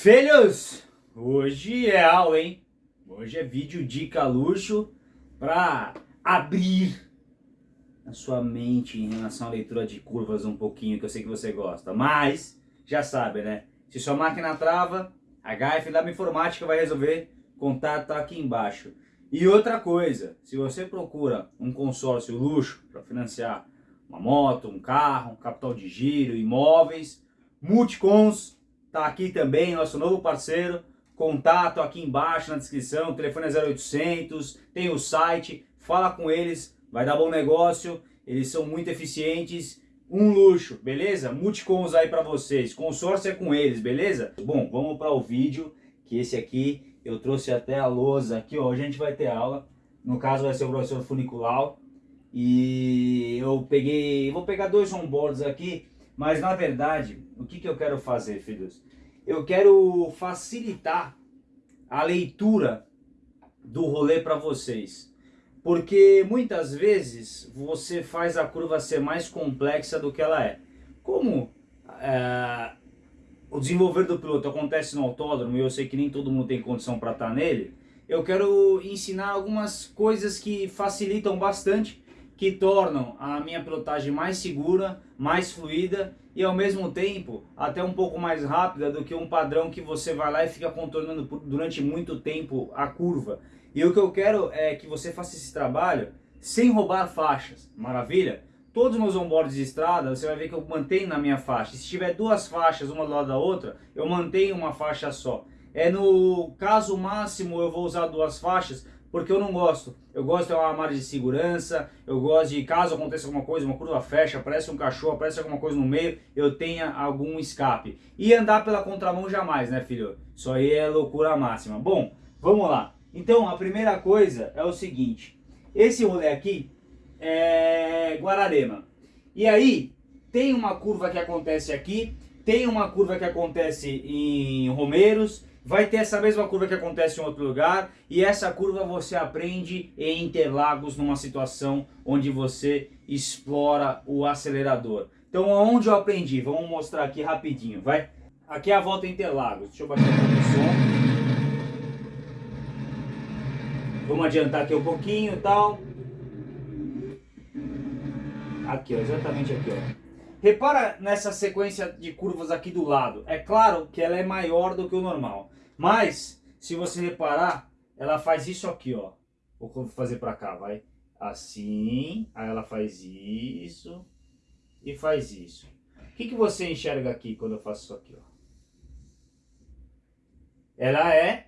Filhos, hoje é aula, hein? Hoje é vídeo dica luxo para abrir a sua mente em relação à leitura de curvas um pouquinho, que eu sei que você gosta. Mas, já sabe, né? Se sua máquina trava, a HF da Informática vai resolver, contato tá aqui embaixo. E outra coisa, se você procura um consórcio luxo para financiar uma moto, um carro, um capital de giro, imóveis, Multicons Tá aqui também nosso novo parceiro, contato aqui embaixo na descrição, telefone é 0800, tem o site, fala com eles, vai dar bom negócio, eles são muito eficientes, um luxo, beleza? Multicons aí para vocês, consórcio é com eles, beleza? Bom, vamos para o vídeo, que esse aqui eu trouxe até a lousa aqui, ó, hoje a gente vai ter aula, no caso vai ser o professor Funiculau, e eu peguei, vou pegar dois onboards aqui, mas na verdade, o que, que eu quero fazer, filhos? Eu quero facilitar a leitura do rolê para vocês. Porque muitas vezes você faz a curva ser mais complexa do que ela é. Como é, o desenvolver do piloto acontece no autódromo e eu sei que nem todo mundo tem condição para estar tá nele, eu quero ensinar algumas coisas que facilitam bastante que tornam a minha pilotagem mais segura, mais fluida e ao mesmo tempo até um pouco mais rápida do que um padrão que você vai lá e fica contornando durante muito tempo a curva. E o que eu quero é que você faça esse trabalho sem roubar faixas, maravilha? Todos os meus onboards de estrada, você vai ver que eu mantenho na minha faixa. Se tiver duas faixas, uma do lado da outra, eu mantenho uma faixa só. É no caso máximo eu vou usar duas faixas, porque eu não gosto. Eu gosto de uma margem de segurança, eu gosto de, caso aconteça alguma coisa, uma curva fecha, aparece um cachorro, aparece alguma coisa no meio, eu tenha algum escape. E andar pela contramão jamais, né filho? Isso aí é loucura máxima. Bom, vamos lá. Então, a primeira coisa é o seguinte, esse rolê aqui é Guararema. E aí, tem uma curva que acontece aqui, tem uma curva que acontece em Romeiros, vai ter essa mesma curva que acontece em outro lugar e essa curva você aprende em Interlagos numa situação onde você explora o acelerador. Então onde eu aprendi? Vamos mostrar aqui rapidinho, vai? Aqui é a volta em Interlagos, deixa eu baixar aqui o som. Vamos adiantar aqui um pouquinho e tal. Aqui, ó, exatamente aqui, ó. Repara nessa sequência de curvas aqui do lado. É claro que ela é maior do que o normal. Mas, se você reparar, ela faz isso aqui, ó. Vou fazer pra cá, vai. Assim, aí ela faz isso e faz isso. O que, que você enxerga aqui quando eu faço isso aqui, ó? Ela é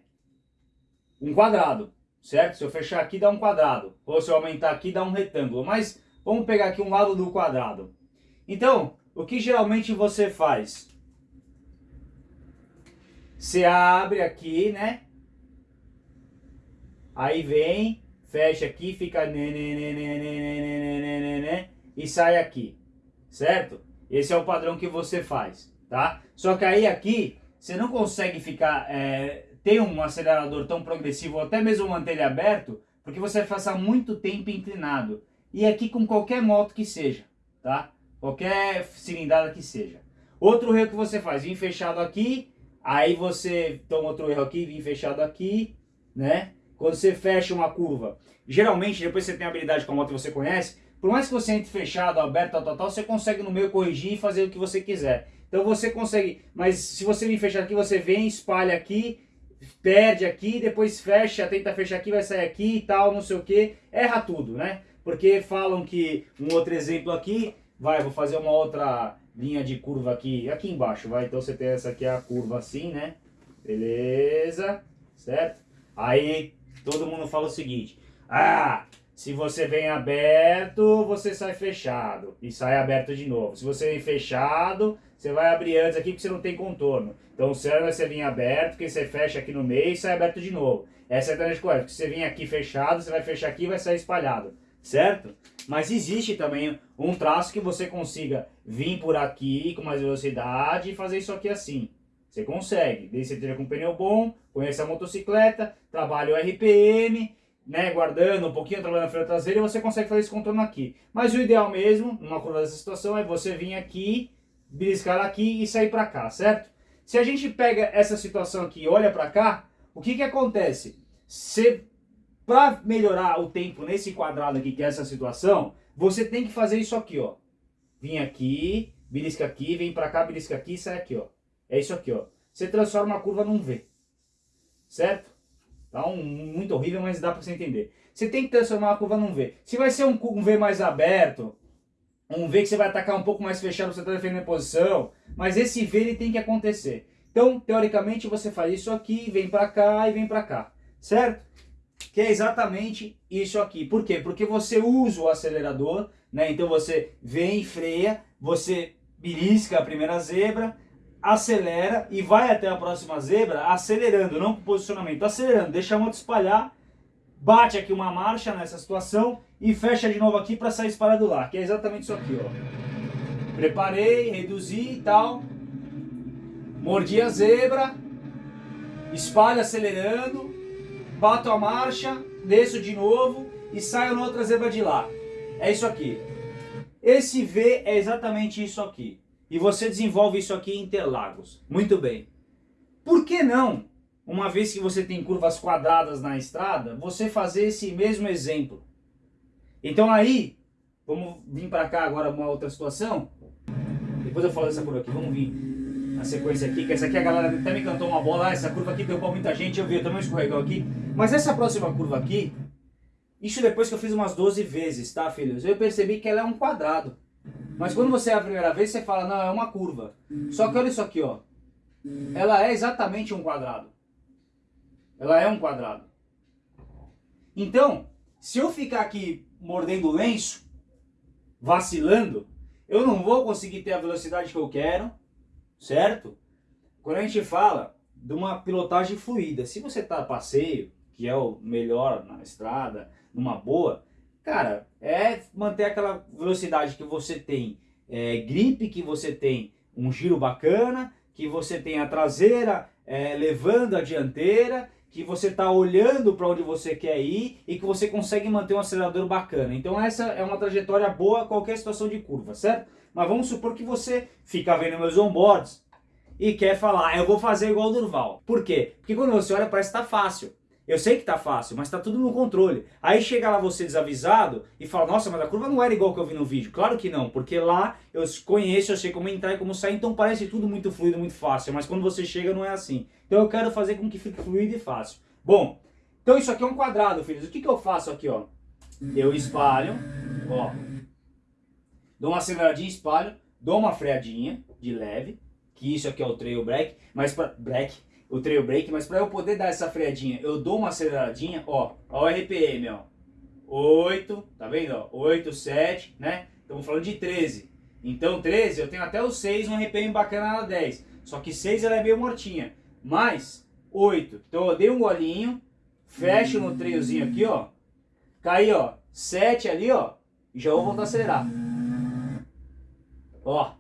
um quadrado, certo? Se eu fechar aqui, dá um quadrado. Ou se eu aumentar aqui, dá um retângulo. Mas vamos pegar aqui um lado do quadrado. Então, o que geralmente você faz? Você abre aqui, né? Aí vem, fecha aqui, fica e sai aqui, certo? Esse é o padrão que você faz, tá? Só que aí aqui, você não consegue ficar, é, ter um acelerador tão progressivo, ou até mesmo manter ele aberto, porque você vai passar muito tempo inclinado. E aqui com qualquer moto que seja, tá? Qualquer cilindrada que seja. Outro erro que você faz, vir fechado aqui, aí você toma outro erro aqui, vir fechado aqui, né? Quando você fecha uma curva, geralmente, depois você tem habilidade com a moto que você conhece, por mais que você entre fechado, aberto, tal, tal, tal, você consegue no meio corrigir e fazer o que você quiser. Então você consegue, mas se você vir fechar aqui, você vem, espalha aqui, perde aqui, depois fecha, tenta fechar aqui, vai sair aqui e tal, não sei o que, erra tudo, né? Porque falam que, um outro exemplo aqui, Vai, vou fazer uma outra linha de curva aqui, aqui embaixo, vai. Então você tem essa aqui, a curva assim, né? Beleza, certo? Aí todo mundo fala o seguinte, ah, se você vem aberto, você sai fechado e sai aberto de novo. Se você vem fechado, você vai abrir antes aqui porque você não tem contorno. Então o certo é você vir aberto, que você fecha aqui no meio e sai aberto de novo. Essa é a grande coisa, porque você vem aqui fechado, você vai fechar aqui e vai sair espalhado certo? Mas existe também um traço que você consiga vir por aqui com mais velocidade e fazer isso aqui assim. Você consegue, desde você esteja com pneu bom, conheça a motocicleta, trabalha o RPM, né, guardando um pouquinho, trabalhando na freio traseira, você consegue fazer esse contorno aqui. Mas o ideal mesmo, numa curva dessa situação, é você vir aqui, beliscar aqui e sair para cá, certo? Se a gente pega essa situação aqui e olha para cá, o que que acontece? Você, para melhorar o tempo nesse quadrado aqui, que é essa situação, você tem que fazer isso aqui, ó. Vim aqui, belisca aqui, vem para cá, belisca aqui sai aqui, ó. É isso aqui, ó. Você transforma a curva num V. Certo? Tá um, muito horrível, mas dá para você entender. Você tem que transformar a curva num V. Se vai ser um, um V mais aberto, um V que você vai atacar um pouco mais fechado, você está defendendo a posição, mas esse V ele tem que acontecer. Então, teoricamente, você faz isso aqui, vem para cá e vem para cá, certo? Que é exatamente isso aqui. Por quê? Porque você usa o acelerador, né? Então você vem, freia, você belisca a primeira zebra, acelera e vai até a próxima zebra acelerando, não com posicionamento, acelerando, deixa a moto espalhar, bate aqui uma marcha nessa situação e fecha de novo aqui para sair espalhado lá, que é exatamente isso aqui, ó. Preparei, reduzi e tal, mordi a zebra, espalho acelerando, bato a marcha, desço de novo e saio na outra zebra de lá. É isso aqui. Esse V é exatamente isso aqui. E você desenvolve isso aqui em Interlagos. Muito bem. Por que não, uma vez que você tem curvas quadradas na estrada, você fazer esse mesmo exemplo? Então aí, vamos vir para cá agora uma outra situação. Depois eu falo dessa curva aqui, vamos vir na sequência aqui, que essa aqui a galera até me cantou uma bola, ah, essa curva aqui derrubou muita gente, eu vi, eu também escorregou aqui. Mas essa próxima curva aqui, isso depois que eu fiz umas 12 vezes, tá filhos? Eu percebi que ela é um quadrado. Mas quando você é a primeira vez, você fala, não, é uma curva. Só que olha isso aqui, ó. Ela é exatamente um quadrado. Ela é um quadrado. Então, se eu ficar aqui mordendo lenço, vacilando, eu não vou conseguir ter a velocidade que eu quero, certo? Quando a gente fala de uma pilotagem fluida, se você está a passeio, que é o melhor na estrada, numa boa, cara, é manter aquela velocidade que você tem, é, gripe, que você tem um giro bacana, que você tem a traseira é, levando a dianteira, que você está olhando para onde você quer ir e que você consegue manter um acelerador bacana. Então essa é uma trajetória boa qualquer situação de curva, certo? Mas vamos supor que você fica vendo meus onboards e quer falar, eu vou fazer igual o Durval. Por quê? Porque quando você olha parece que está fácil. Eu sei que tá fácil, mas tá tudo no controle. Aí chega lá você desavisado e fala, nossa, mas a curva não era igual que eu vi no vídeo. Claro que não, porque lá eu conheço, eu sei como entrar e como sair, então parece tudo muito fluido, muito fácil. Mas quando você chega não é assim. Então eu quero fazer com que fique fluido e fácil. Bom, então isso aqui é um quadrado, filhos. O que, que eu faço aqui, ó? Eu espalho, ó. Dou uma aceleradinha, espalho, dou uma freadinha de leve, que isso aqui é o trail break, mas para break, o trail brake, mas para eu poder dar essa freadinha, eu dou uma aceleradinha, ó, ó o RPM, ó, 8, tá vendo, ó, 8, 7, né, estamos falando de 13, então 13 eu tenho até o 6, um RPM bacana na 10, só que 6 ela é meio mortinha, mais 8, então eu dei um golinho, fecho no trailzinho aqui, ó, caí, ó, 7 ali, ó, e já vou voltar a acelerar, ó,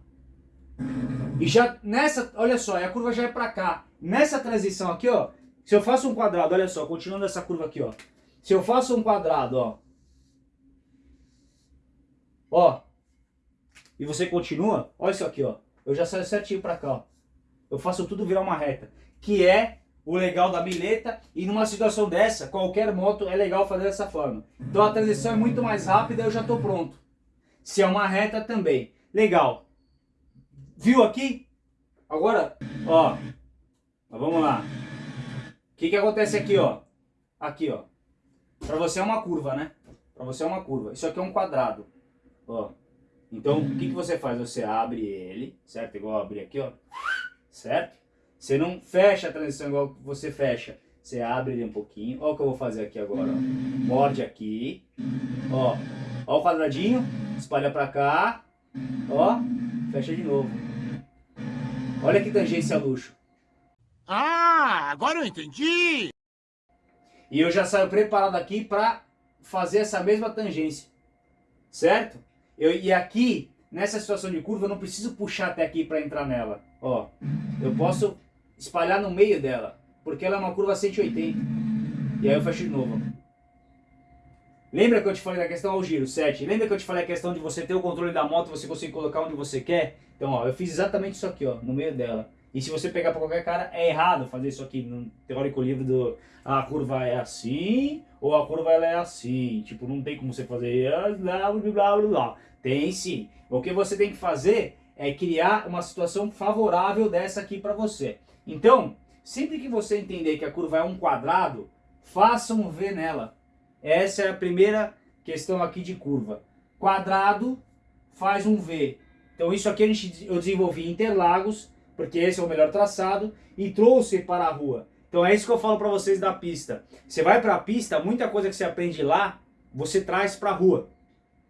e já nessa, olha só, a curva já é para cá. Nessa transição aqui, ó, se eu faço um quadrado, olha só, continuando essa curva aqui, ó. Se eu faço um quadrado, ó. Ó. E você continua, olha isso aqui, ó. Eu já saio certinho para cá, ó. Eu faço tudo virar uma reta. Que é o legal da mileta. E numa situação dessa, qualquer moto é legal fazer dessa forma. Então a transição é muito mais rápida, eu já estou pronto. Se é uma reta também. Legal. Viu aqui? Agora, ó. Vamos lá. O que que acontece aqui, ó? Aqui, ó. Pra você é uma curva, né? Pra você é uma curva. Isso aqui é um quadrado. Ó. Então, o que que você faz? Você abre ele, certo? Igual abrir aqui, ó. Certo? Você não fecha a transição igual você fecha. Você abre ele um pouquinho. Ó o que eu vou fazer aqui agora, ó. Morde aqui. Ó. Ó o quadradinho. Espalha pra cá. Ó. Fecha de novo. Olha que tangência luxo. Ah, agora eu entendi! E eu já saio preparado aqui para fazer essa mesma tangência. Certo? Eu, e aqui, nessa situação de curva, eu não preciso puxar até aqui para entrar nela. Ó, eu posso espalhar no meio dela, porque ela é uma curva 180. E aí eu fecho de novo. Lembra que eu te falei da questão ao giro, 7? Lembra que eu te falei a questão de você ter o controle da moto, você conseguir colocar onde você quer? Então, ó, eu fiz exatamente isso aqui, ó, no meio dela. E se você pegar para qualquer cara, é errado fazer isso aqui no teórico livro do a curva é assim ou a curva ela é assim. Tipo, não tem como você fazer blá blá blá blá blá. Tem sim. O que você tem que fazer é criar uma situação favorável dessa aqui para você. Então, sempre que você entender que a curva é um quadrado, faça um V nela. Essa é a primeira questão aqui de curva. Quadrado faz um V. Então isso aqui gente, eu desenvolvi em Interlagos, porque esse é o melhor traçado, e trouxe para a rua. Então é isso que eu falo para vocês da pista. Você vai para a pista, muita coisa que você aprende lá, você traz para a rua.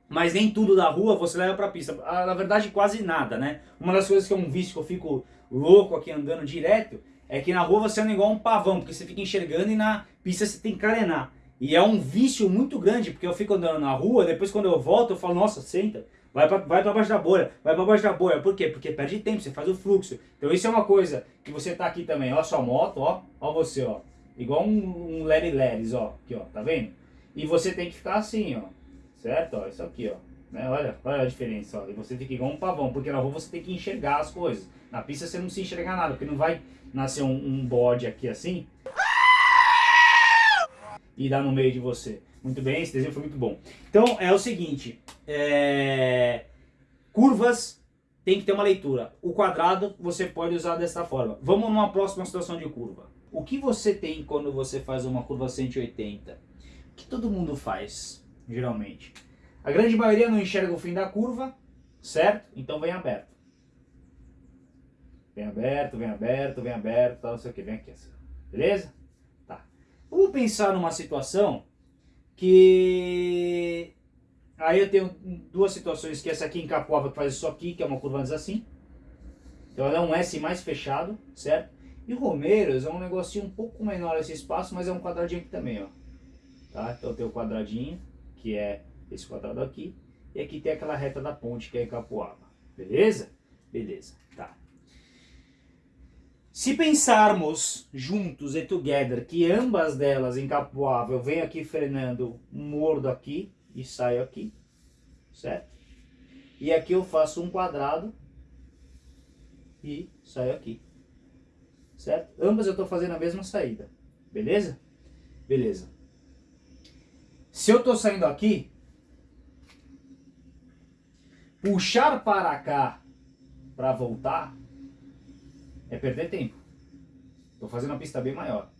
Mas nem tudo da rua você leva para a pista. Ah, na verdade, quase nada, né? Uma das coisas que é um vício que eu fico louco aqui andando direto, é que na rua você anda igual um pavão, porque você fica enxergando e na pista você tem que carenar. E é um vício muito grande, porque eu fico andando na rua, depois quando eu volto eu falo, nossa, senta, vai para vai pra baixo da bolha, vai para baixo da bolha. Por quê? Porque perde tempo, você faz o fluxo. Então isso é uma coisa que você tá aqui também, ó sua moto, ó, ó você, ó. Igual um, um Larry Leris, ó, aqui, ó, tá vendo? E você tem que ficar assim, ó, certo? Ó, isso aqui, ó. Né? Olha, olha a diferença, ó. E você fica igual um pavão, porque na rua você tem que enxergar as coisas. Na pista você não se enxerga nada, porque não vai nascer um, um bode aqui assim e dar no meio de você. Muito bem, esse desenho foi muito bom. Então é o seguinte, é... curvas tem que ter uma leitura. O quadrado você pode usar desta forma. Vamos numa próxima situação de curva. O que você tem quando você faz uma curva 180? O que todo mundo faz, geralmente? A grande maioria não enxerga o fim da curva, certo? Então vem aberto. Vem aberto, vem aberto, vem aberto, tal, não sei o que, vem aqui assim. Beleza? Vamos pensar numa situação que... Aí eu tenho duas situações, que essa aqui em Capoava que faz isso aqui, que é uma curva assim. Então ela é um S mais fechado, certo? E Romeiros é um negocinho um pouco menor esse espaço, mas é um quadradinho aqui também, ó. Tá? Então tem o quadradinho, que é esse quadrado aqui. E aqui tem aquela reta da ponte, que é em Capoava. Beleza? Beleza, tá. Se pensarmos juntos e together que ambas delas em Capoava eu venho aqui frenando, mordo aqui e saio aqui, certo? E aqui eu faço um quadrado e saio aqui, certo? Ambas eu estou fazendo a mesma saída, beleza? Beleza. Se eu estou saindo aqui, puxar para cá para voltar é perder tempo. Estou fazendo uma pista bem maior.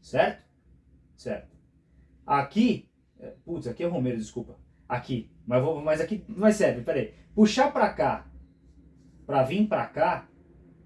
Certo? Certo. Aqui, é, putz, aqui é Romero, desculpa. Aqui, mas, vou, mas aqui, mas serve, peraí. Puxar para cá, para vir para cá,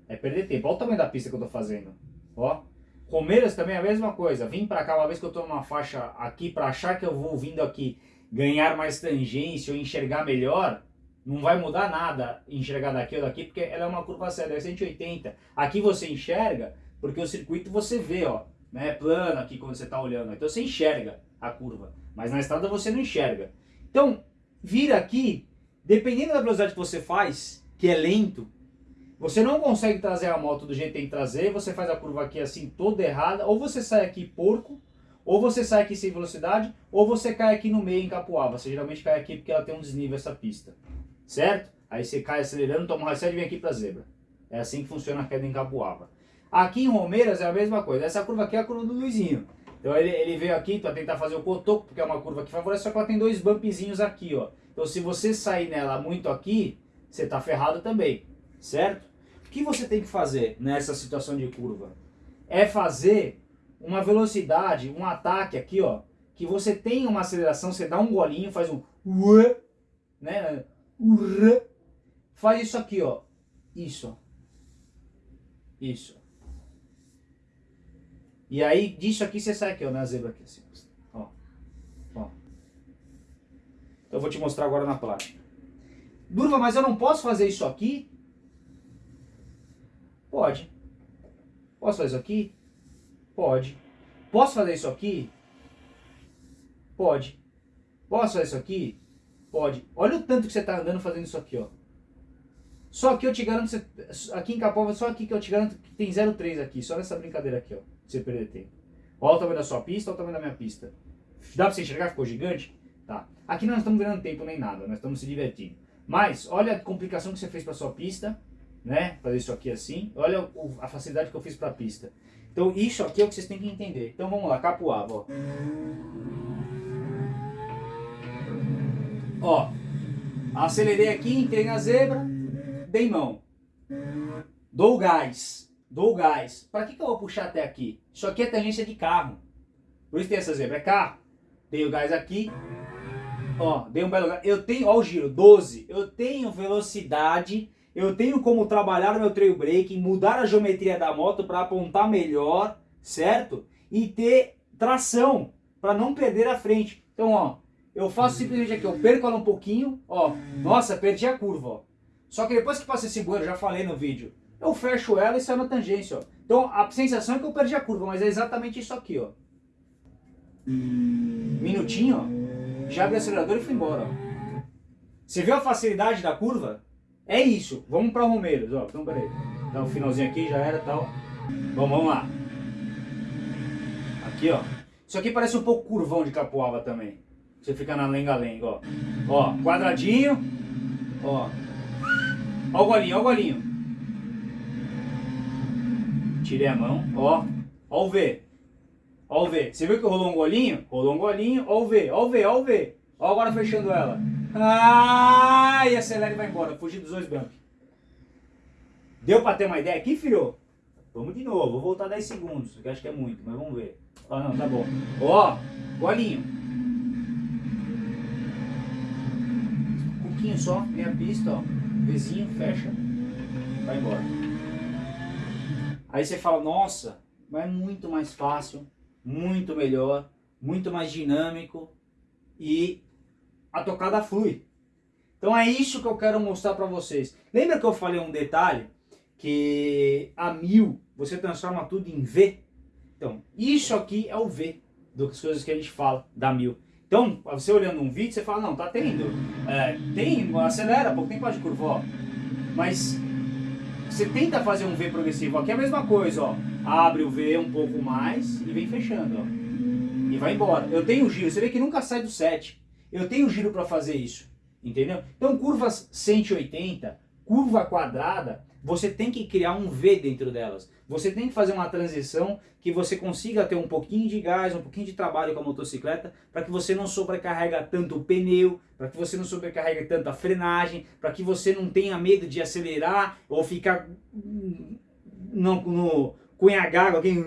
é perder tempo. Olha o tamanho da pista que eu estou fazendo. Ó. Romeiras também é a mesma coisa. Vim para cá uma vez que eu estou numa faixa aqui, para achar que eu vou vindo aqui ganhar mais tangência ou enxergar melhor, não vai mudar nada enxergar daqui ou daqui, porque ela é uma curva séria, é 180. Aqui você enxerga, porque o circuito você vê, ó, né, plano aqui quando você está olhando. Então você enxerga a curva, mas na estrada você não enxerga. Então, vir aqui, dependendo da velocidade que você faz, que é lento, você não consegue trazer a moto do jeito que tem que trazer, você faz a curva aqui assim toda errada, ou você sai aqui porco, ou você sai aqui sem velocidade, ou você cai aqui no meio em Capuava. Você geralmente cai aqui porque ela tem um desnível essa pista certo? Aí você cai acelerando, toma um reset e vem aqui para zebra. É assim que funciona a queda em Capuava. Aqui em Romeiras é a mesma coisa. Essa curva aqui é a curva do Luizinho. Então ele, ele veio aqui para tentar fazer o cotoco, porque é uma curva que favorece, só que ela tem dois bumpzinhos aqui, ó. Então se você sair nela muito aqui, você tá ferrado também, certo? O que você tem que fazer nessa situação de curva? É fazer uma velocidade, um ataque aqui, ó, que você tem uma aceleração, você dá um golinho, faz um né? Faz isso aqui, ó. Isso. Isso. E aí, disso aqui você sai aqui, ó, na zebra aqui, assim. Ó. Ó. Então eu vou te mostrar agora na prática. Durva, mas eu não posso fazer isso aqui? Pode. Posso fazer isso aqui? Pode. Posso fazer isso aqui? Pode. Posso fazer isso aqui? Pode. Olha o tanto que você está andando fazendo isso aqui, ó. Só aqui eu te garanto, aqui em Capova, só aqui que eu te garanto que tem 0,3 aqui, só nessa brincadeira aqui, ó, pra você perder tempo. Olha o tamanho da sua pista, olha o tamanho da minha pista. Dá pra você enxergar? Ficou gigante? Tá. Aqui nós não estamos ganhando tempo nem nada, nós estamos se divertindo. Mas, olha a complicação que você fez pra sua pista né? Fazer isso aqui assim. Olha o, a facilidade que eu fiz para a pista. Então isso aqui é o que vocês têm que entender. Então vamos lá, capoava, ó. Ó, acelerei aqui, entrei na zebra, dei mão. Dou gás, dou gás. Para que, que eu vou puxar até aqui? Isso aqui é tangência de carro. Por isso tem essa zebra, é carro. Dei o gás aqui, ó, dei um belo gás. Eu tenho, ó o giro, 12. Eu tenho velocidade, eu tenho como trabalhar o meu trail brake, mudar a geometria da moto para apontar melhor, certo? E ter tração, para não perder a frente. Então, ó, eu faço simplesmente aqui, eu perco ela um pouquinho, ó, nossa, perdi a curva, ó. Só que depois que passa esse bueiro, já falei no vídeo, eu fecho ela e saio na tangência, ó. Então a sensação é que eu perdi a curva, mas é exatamente isso aqui, ó. Minutinho, ó. Já abri o acelerador e fui embora, ó. Você viu a facilidade da curva? É isso. Vamos para Romeiros, ó. Então, peraí. Dá um finalzinho aqui, já era tal. Bom, vamos lá. Aqui, ó. Isso aqui parece um pouco curvão de Capoava também. Você fica na lenga-lenga, ó. Ó, quadradinho. Ó. Ó o golinho, ó o golinho. Tirei a mão, ó. Ó o V. Ó o V. Você viu que rolou um golinho? Rolou um golinho. Ó o V, ó o V, ó o V. Ó agora fechando ela. Ah, e acelera e vai embora. Fugir dos dois bancos. Deu pra ter uma ideia aqui, filho? Vamos de novo. Vou voltar 10 segundos. Que acho que é muito, mas vamos ver. Ó, não, tá bom. Ó, golinho. Um pouquinho só, meia pista, ó. Vizinho, fecha. Vai embora. Aí você fala, nossa, mas é muito mais fácil, muito melhor, muito mais dinâmico e a tocada flui. Então é isso que eu quero mostrar para vocês. Lembra que eu falei um detalhe? Que a mil você transforma tudo em V? Então, isso aqui é o V das coisas que a gente fala da mil. Então, você olhando um vídeo, você fala, não, tá tendo. É, tem, acelera, pouco tempo de curva, ó. Mas você tenta fazer um V progressivo, aqui é a mesma coisa, ó. Abre o V um pouco mais e vem fechando, ó. E vai embora. Eu tenho giro, você vê que nunca sai do 7. Eu tenho giro para fazer isso, entendeu? Então curvas 180, curva quadrada, você tem que criar um V dentro delas. Você tem que fazer uma transição que você consiga ter um pouquinho de gás, um pouquinho de trabalho com a motocicleta, para que você não sobrecarrega tanto o pneu, para que você não sobrecarregue tanto a frenagem, para que você não tenha medo de acelerar ou ficar no, no cunhagar alguém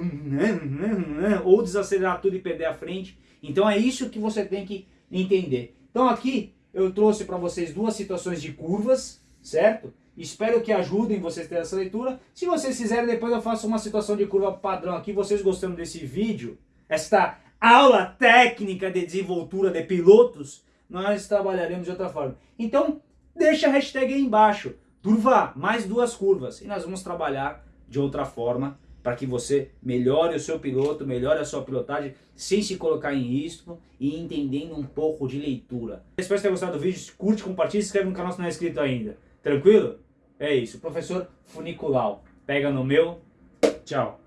ou desacelerar tudo e perder a frente. Então é isso que você tem que entender. Então aqui eu trouxe para vocês duas situações de curvas, certo? Espero que ajudem vocês a ter essa leitura. Se vocês quiserem, depois eu faço uma situação de curva padrão aqui. Vocês gostando desse vídeo, esta aula técnica de desenvoltura de pilotos, nós trabalharemos de outra forma. Então, deixa a hashtag aí embaixo. Turva, mais duas curvas. E nós vamos trabalhar de outra forma para que você melhore o seu piloto, melhore a sua pilotagem, sem se colocar em risco e entendendo um pouco de leitura. Espero que tenha gostado do vídeo, curte, compartilhe, se inscreve no canal se não é inscrito ainda. Tranquilo? É isso, professor Funiculau. Pega no meu, tchau.